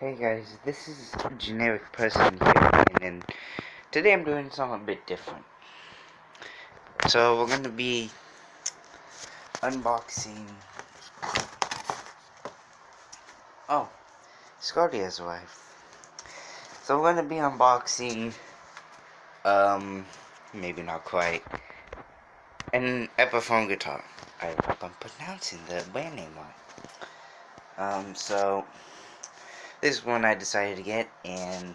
Hey guys, this is generic person here, and today I'm doing something a bit different. So we're gonna be unboxing. Oh, Scotty has a wife. So we're gonna be unboxing. Um, maybe not quite. An Epiphone guitar. I hope I'm pronouncing the band name right. Um, so this is one I decided to get, and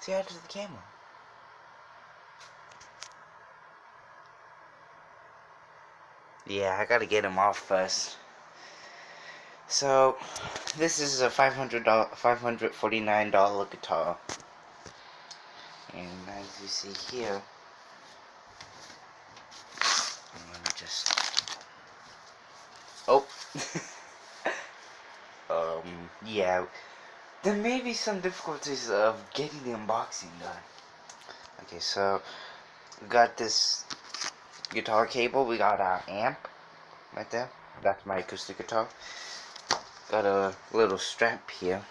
see how to the camera. Yeah, I gotta get him off first. So, this is a $500, $549 guitar. And as you see here, let me just, oh, yeah, there may be some difficulties of getting the unboxing done. Okay, so, we got this guitar cable, we got our amp, right there, that's my acoustic guitar. Got a little strap here.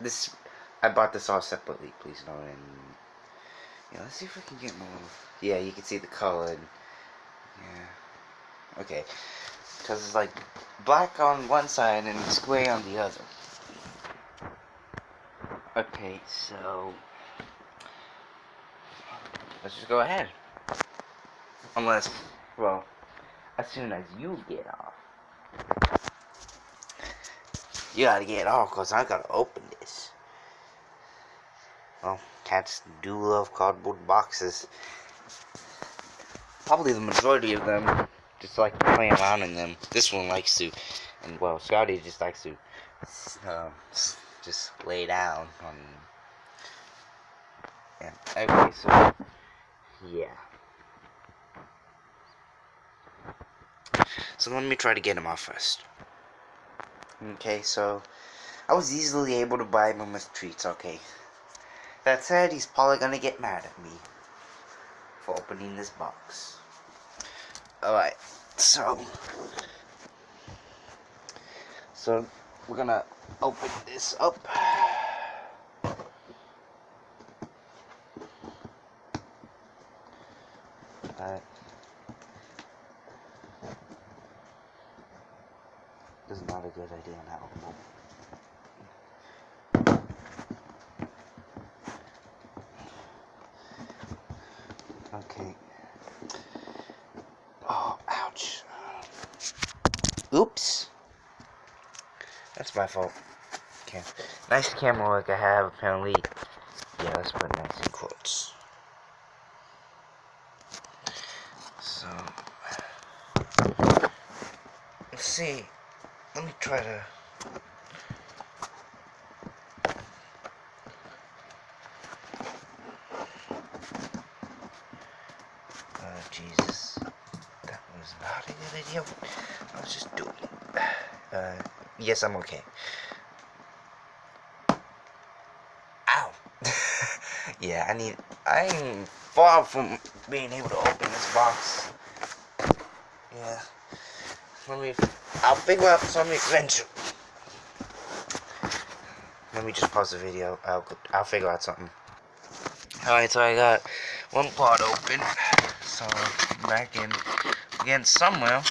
This, I bought this all separately, please note, and, yeah, let's see if we can get more, yeah, you can see the color, and, yeah, okay, because it's like black on one side and it's gray on the other. Okay, so let's just go ahead. Unless, well, as soon as you get off. You gotta get off, because I gotta open this. Well, cats do love cardboard boxes. Probably the majority of them just like to play around in them. This one likes to, and well, Scotty just likes to um, just lay down on. Yeah. Okay, so yeah. So let me try to get him off first. Okay, so I was easily able to buy him with treats. Okay. That said, he's probably gonna get mad at me for opening this box. Alright, so so we're gonna open this up. Alright. This is not a good idea now. Okay. Oh, ouch. Oops. That's my Okay. Nice camera work I have, apparently. Yeah, let's put nice in quotes. So. Let's see. Let me try to. Oh, Jesus. That was not a good idea. I was just doing. Uh, yes, I'm okay. Ow. yeah, I need. I'm far from being able to open this box. Yeah. Let me. I'll figure out something eventually. Let me just pause the video. I'll I'll figure out something. Alright, so I got one part open. So back in again somewhere.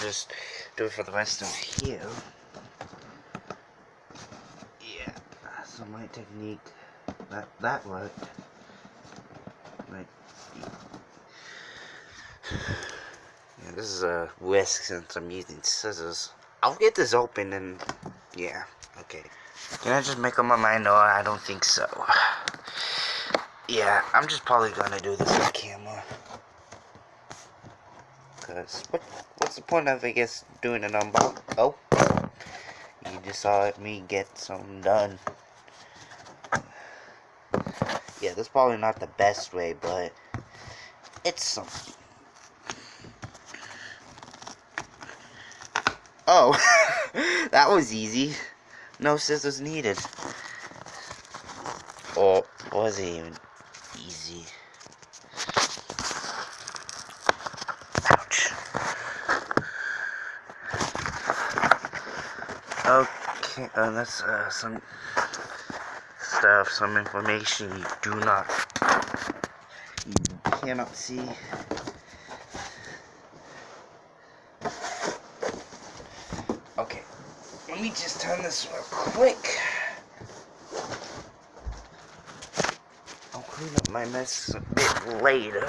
Just do it for the rest of here. Yeah. So my technique that that worked. Like yeah, this is a risk since I'm using scissors. I'll get this open and yeah, okay. Can I just make up my mind? No, I don't think so. Yeah, I'm just probably gonna do this on camera. Cause what what's the point of I guess doing an unbox? Oh, you just saw me get something done. Yeah, that's probably not the best way, but it's something. Oh, that was easy. No scissors needed. Or was it even easy? Ouch. Uh, that's uh, some stuff, some information you do not, you cannot see. Okay, let me just turn this real quick. I'll clean up my mess a bit later.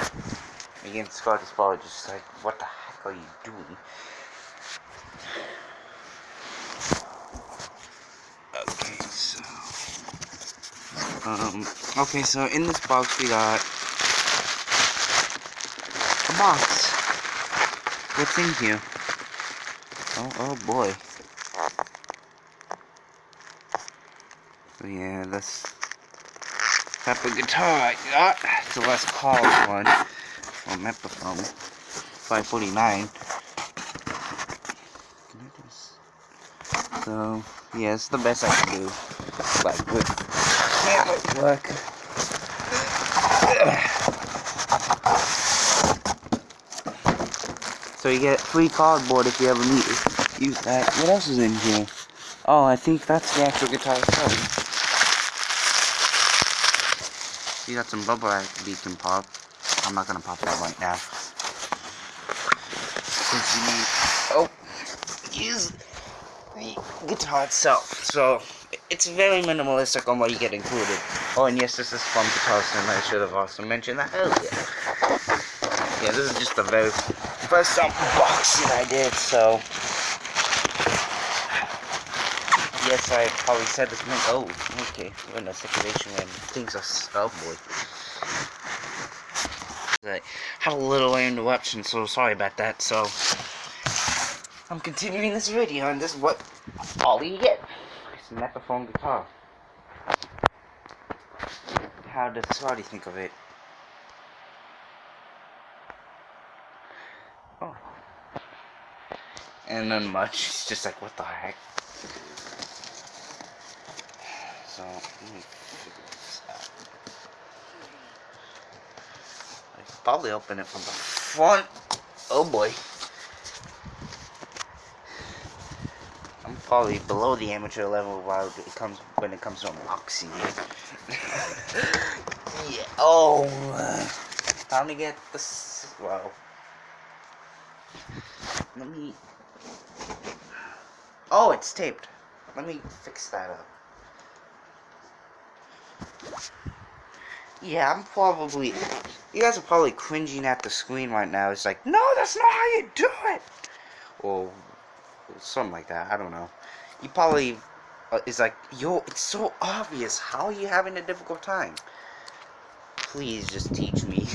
Again, Scott is probably just like, what the heck are you doing? Okay, so... Um, okay, so in this box we got a box. What's in here? Oh, oh boy. yeah, that's type of guitar I got. It's a Les Paul one from Epiphone. 549. So, yeah, it's the best I can do. Like, with work. So you get free cardboard if you ever need to use that. What else is in here? Oh, I think that's the actual guitar itself. You got some bubble wrap you can pop. I'm not gonna pop that right now. Since you need, oh, use the guitar itself. So it's very minimalistic on what you get included. Oh, and yes, this is from Guitar Center. I should have also mentioned that earlier. Yeah, this is just the very first unboxing I did. So yes, I probably said this many. Oh, okay. We're in a situation when things are. Oh boy. I had a little interruption, so sorry about that. So I'm continuing this video, and this is what all you get. An Epiphone guitar. How does Scotty think of it? Oh. And then much. It's just like, what the heck? So, let me figure this out. I probably open it from the front. Oh boy. Probably below the amateur level while it comes when it comes to unboxing. yeah. Oh. Uh, time to get this. Well. Let me. Oh, it's taped. Let me fix that up. Yeah, I'm probably... You guys are probably cringing at the screen right now. It's like, no, that's not how you do it! Or something like that. I don't know. You probably... Uh, it's like, yo, it's so obvious. How are you having a difficult time? Please just teach me.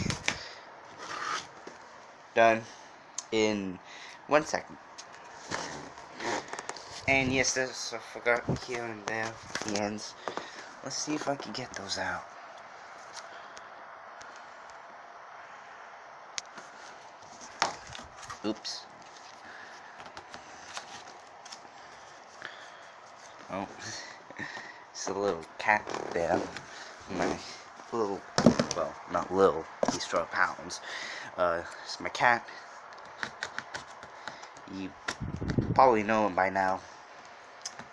Done. In one second. And yes, there's, I forgot here and there, the ends. Let's see if I can get those out. Oops. Oh, it's a little cat there. My little, well, not little, he's 12 pounds. Uh, it's my cat. You probably know him by now.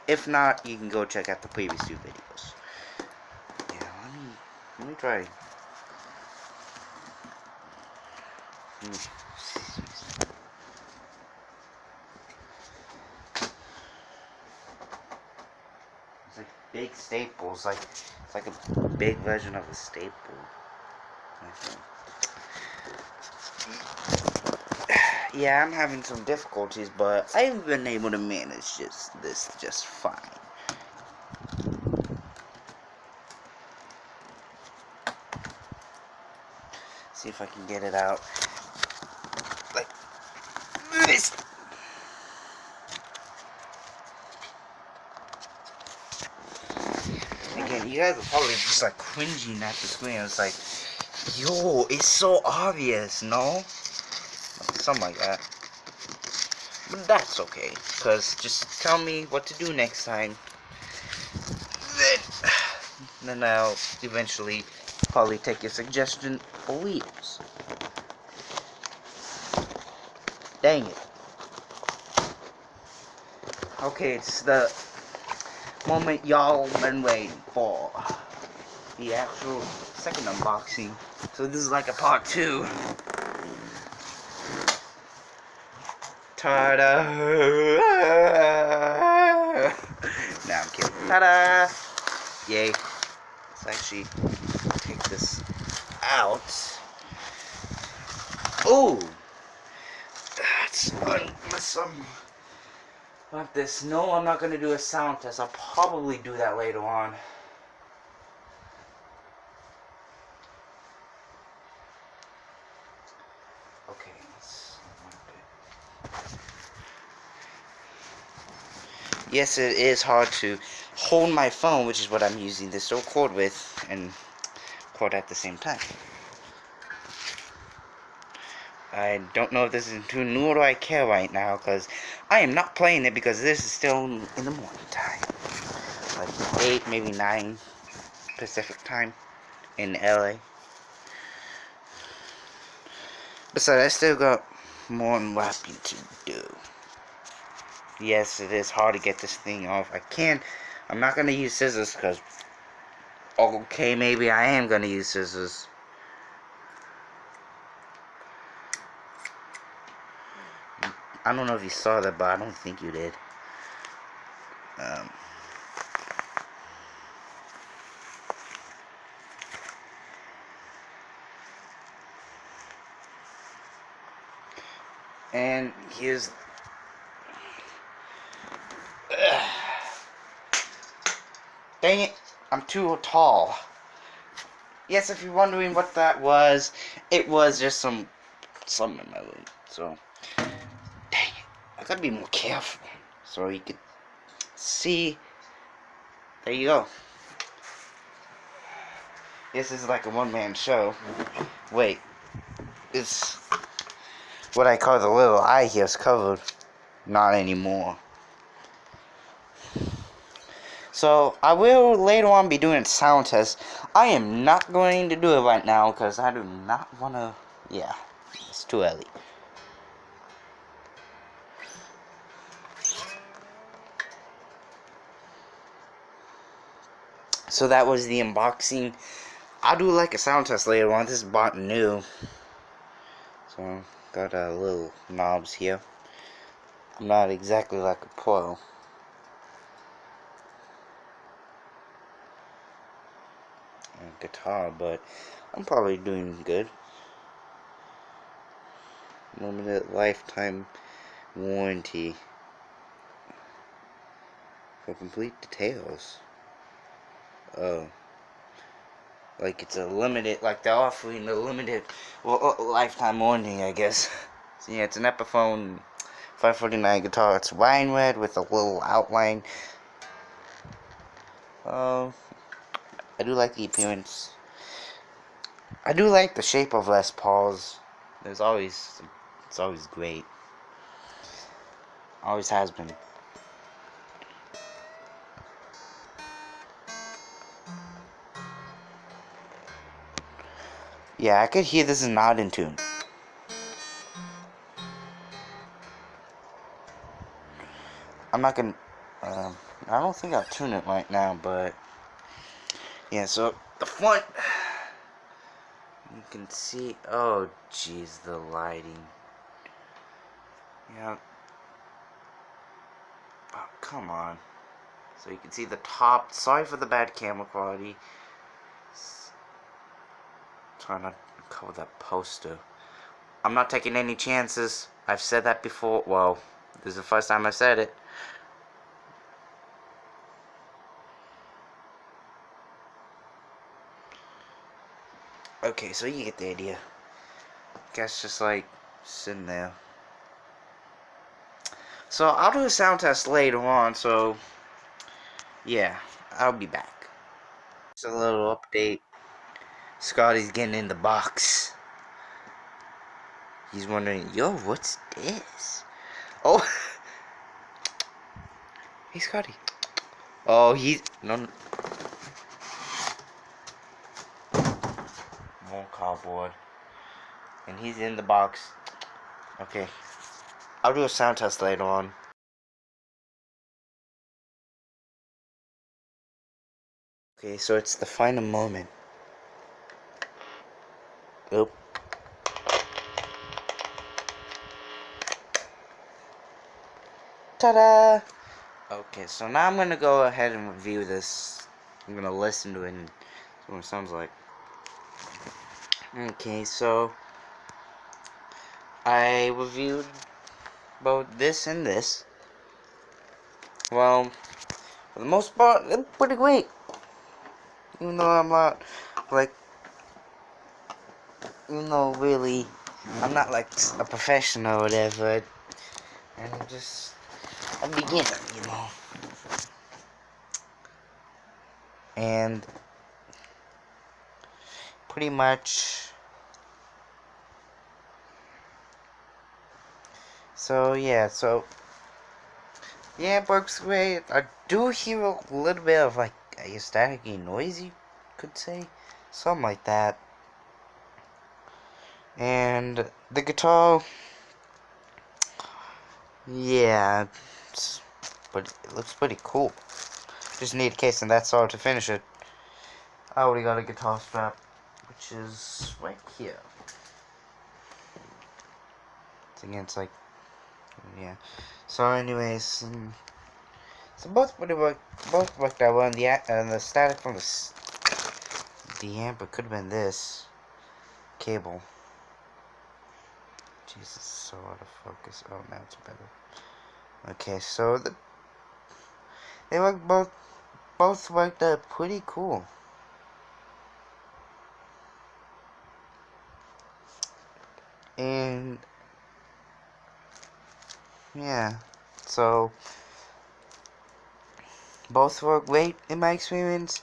If not, you can go check out the previous two videos. Yeah, let me, let me try. Hmm. big staples, like it's like a big version of a staple. Yeah, I'm having some difficulties, but I've been able to manage just this just fine. See if I can get it out like this. again, you guys are probably just like cringing at the screen. It's like, yo, it's so obvious, no? Something like that. But that's okay, because just tell me what to do next time. Then, then I'll eventually probably take your suggestion for wheels. Dang it. Okay, it's the moment y'all been waiting for. The actual second unboxing. So this is like a part two. Ta-da! nah, I'm kidding. Ta-da! Yay. Let's actually take this out. Oh! That's awesome. Like this. No, I'm not going to do a sound test. I'll probably do that later on. Okay, Yes, it is hard to hold my phone, which is what I'm using this record with, and record at the same time. I don't know if this is too new or do I care right now, because I am not playing it because this is still in the morning time. Like 8, maybe 9 Pacific time in LA. Besides, I still got more unwrapping to do. Yes, it is hard to get this thing off. I can't. I'm not going to use scissors because... Okay, maybe I am going to use scissors. I don't know if you saw that, but I don't think you did. Um... And here's Dang it, I'm too tall. Yes, if you're wondering what that was, it was just some some in my way. So, I gotta be more careful so you could see. There you go. This is like a one-man show. Wait, it's what I call the little eye here is covered. Not anymore. So, I will later on be doing a sound test. I am not going to do it right now because I do not want to... Yeah, it's too early. So that was the unboxing. I'll do like a sound test later on. This is bought new. So, got a uh, little knobs here. I'm not exactly like a pro. guitar, but I'm probably doing good. Limited lifetime warranty for complete details. Oh. Like it's a limited, like they're offering a limited, well, uh, lifetime warranty, I guess. So yeah, it's an Epiphone 549 guitar. It's wine red with a little outline. Oh, I do like the appearance. I do like the shape of Les Pauls. There's always, it's always great. Always has been. Yeah, I could hear this is not in tune. I'm not gonna, um, I don't think I'll tune it right now, but yeah, so the front, you can see, oh jeez, the lighting. Yeah. Oh, come on. So you can see the top. Sorry for the bad camera quality. Trying to cover that poster. I'm not taking any chances. I've said that before. Well, this is the first time I said it. Okay, so you get the idea. Guess just like sitting there. So I'll do a sound test later on, so yeah, I'll be back. Just a little update. Scotty's getting in the box. He's wondering, yo, what's this? Oh! hey, Scotty. Oh, he's... No, no. More cardboard. And he's in the box. Okay. I'll do a sound test later on. Okay, so it's the final moment. Oop. Ta-da! Okay, so now I'm gonna go ahead and review this. I'm gonna listen to it and see what it sounds like. Okay, so I reviewed both this and this. Well, for the most part, they're pretty great. Even though I'm not, like, you know, really, I'm not like a professional or whatever. I'm just a beginner, you know. And pretty much so yeah so yeah it works great I do hear a little bit of like a staticky noise you could say something like that and the guitar yeah but it looks pretty cool just need a case and that's all to finish it I already got a guitar strap which is right here. Again, it's like, yeah. So, anyways, um, so both pretty work, both worked out well. And the and the static from the the amp it could have been this cable. Jesus, so out of focus. Oh, now it's better. Okay, so the they work both both worked out pretty cool. and yeah so both were great in my experience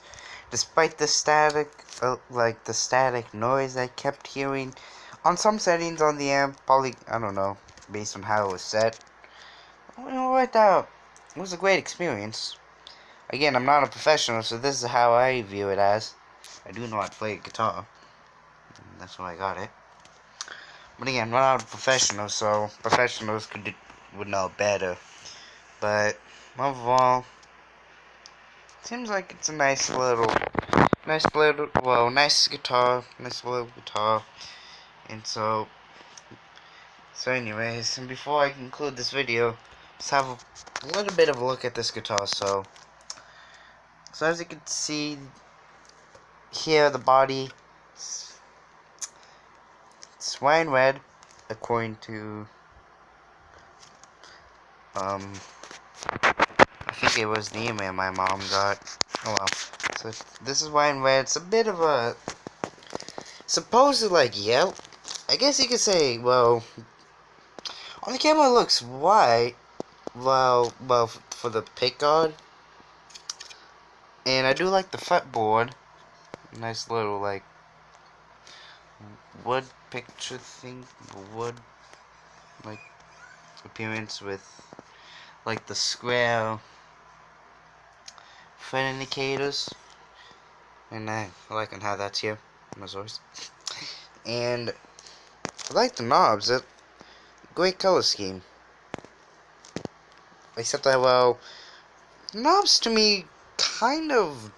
despite the static uh, like the static noise I kept hearing on some settings on the amp probably I don't know based on how it was set. What uh, it was a great experience. Again I'm not a professional so this is how I view it as. I do know how to play guitar. That's why I got it. But again, I'm not a professional, so professionals could would know better. But overall, seems like it's a nice little, nice little, well, nice guitar, nice little guitar. And so, so anyways, and before I conclude this video, let's have a little bit of a look at this guitar. So, so as you can see here, the body swine red according to um I think it was the email my mom got. Oh well. So this is wine red. It's a bit of a supposedly like yellow. I guess you could say well on the camera it looks white. Well well for the pickguard. And I do like the fretboard. Nice little like wood picture thing, wood like appearance with like the square fret indicators, and I like how that's here, my source. And I like the knobs. It great color scheme. Except that well, knobs to me kind of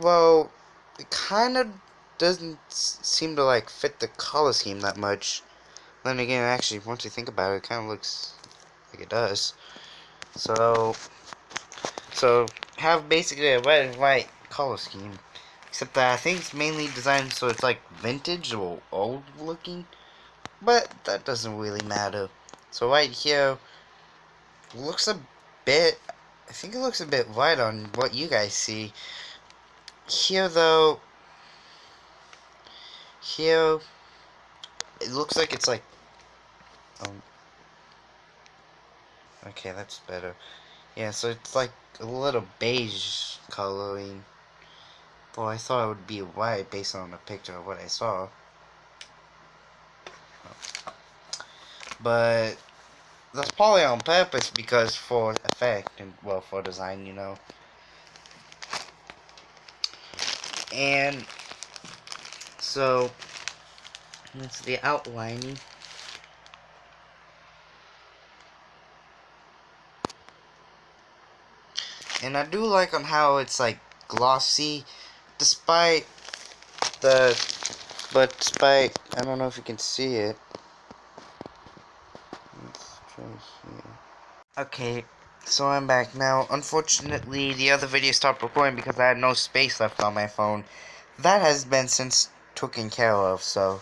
well, it kind of doesn't seem to like fit the color scheme that much. Then again, actually, once you think about it, it kind of looks like it does. So, so have basically a red and white color scheme, except that I think it's mainly designed so it's like vintage or old looking, but that doesn't really matter. So right here looks a bit. I think it looks a bit white on what you guys see. Here though, here it looks like it's like um okay that's better yeah so it's like a little beige coloring well I thought it would be white based on the picture of what I saw. But that's probably on purpose because for effect and well for design you know. And so that's the outlining. And I do like on how it's like glossy, despite the, but despite, I don't know if you can see it. Okay, so I'm back now. Unfortunately, the other video stopped recording because I had no space left on my phone. That has been since taken care of, so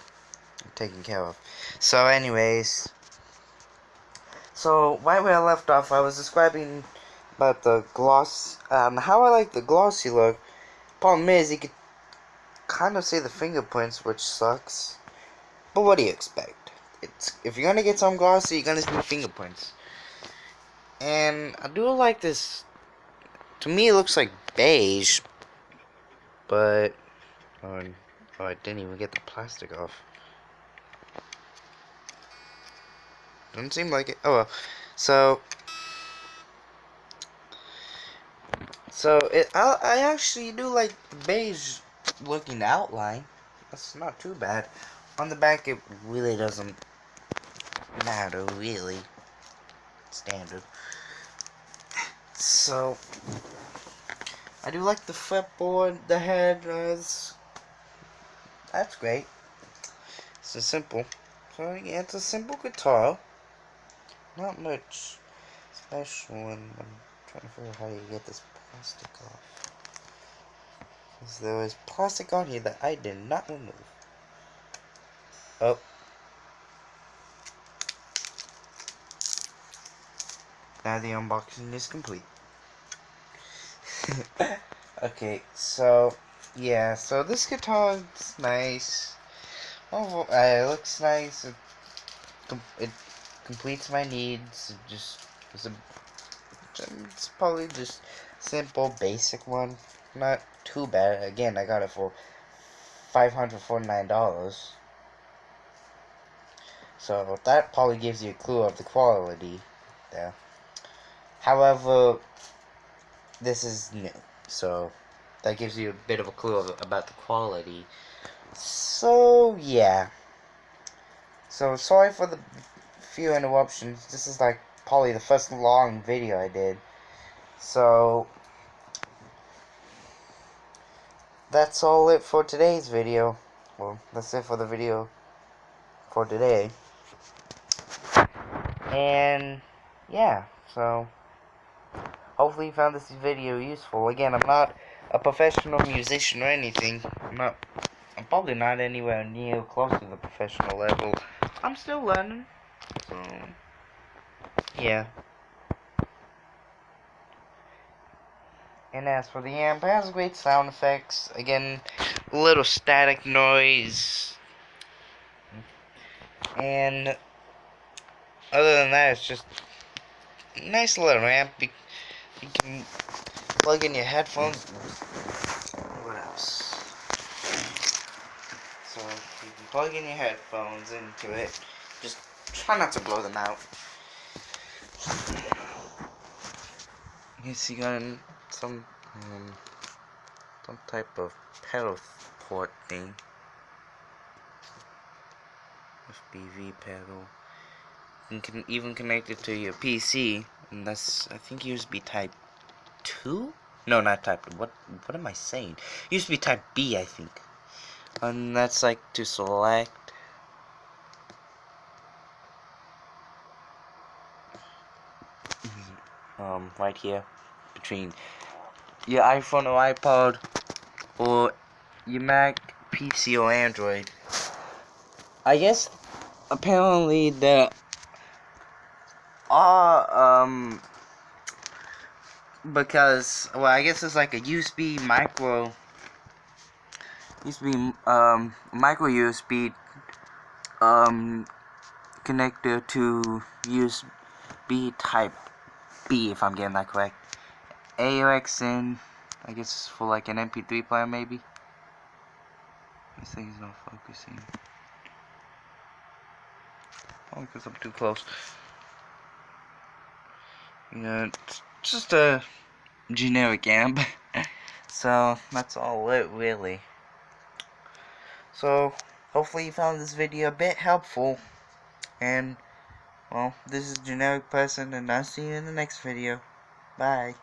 taken care of. So, anyways, so right where I left off, I was describing about the gloss, um, how I like the glossy look. Problem is, you could kind of see the fingerprints, which sucks. But what do you expect? It's if you're gonna get some glossy, you're gonna see fingerprints. And I do like this. To me, it looks like beige, but um, oh, oh I didn't even get the plastic off. Doesn't seem like it. Oh well. So So it, I, I actually do like the beige looking outline. That's not too bad. On the back, it really doesn't matter, really. Standard. So, I do like the fretboard, the head, uh, that's great. It's a simple. So, yeah, it's a simple guitar. Not much special, and I'm trying to figure out how you get this plastic off. Because there was plastic on here that I did not remove. Oh. Now the unboxing is complete. okay, so, yeah, so this guitar is nice. Oh, uh, it looks nice. It, com it completes my needs. It just, it's, a, it's probably just simple, basic one. Not too bad. Again, I got it for $549. So that probably gives you a clue of the quality there. However, this is new. So that gives you a bit of a clue of, about the quality. So, yeah. So, sorry for the few interruptions. This is like probably the first long video I did. So, that's all it for today's video. Well, that's it for the video for today. And, yeah, so, hopefully you found this video useful. Again, I'm not a professional musician or anything. I'm not, I'm probably not anywhere near close to the professional level. I'm still learning, so, yeah. And as for the amp, it has great sound effects. Again, a little static noise. And other than that, it's just nice little amp. You, you can plug in your headphones. What else? So you can plug in your headphones into it. Just try not to blow them out. You got some um, some type of pedal port thing. FPV pedal. You can even connect it to your PC, and that's I think USB Type two. No, not Type. What what am I saying? USB Type B, I think. And that's like to select. um, right here between your iPhone or iPod or your Mac, PC or Android. I guess apparently there are um because well I guess it's like a USB micro USB um micro USB um connector to USB type B if I'm getting that correct. AUX in, I guess for like an MP3 player maybe. This thing's not focusing. Oh, because I'm too close. Yeah, it's just a generic amp. so, that's all it really. So, hopefully you found this video a bit helpful. And, well, this is Generic Person, and I'll see you in the next video. Bye.